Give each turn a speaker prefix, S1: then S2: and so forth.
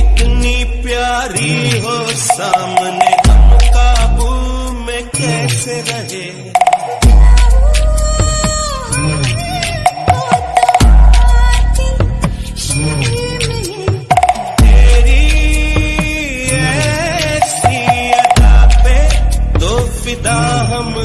S1: इतनी प्यारी हो सामने हम काबू में कैसे रहे?
S2: फिदा हम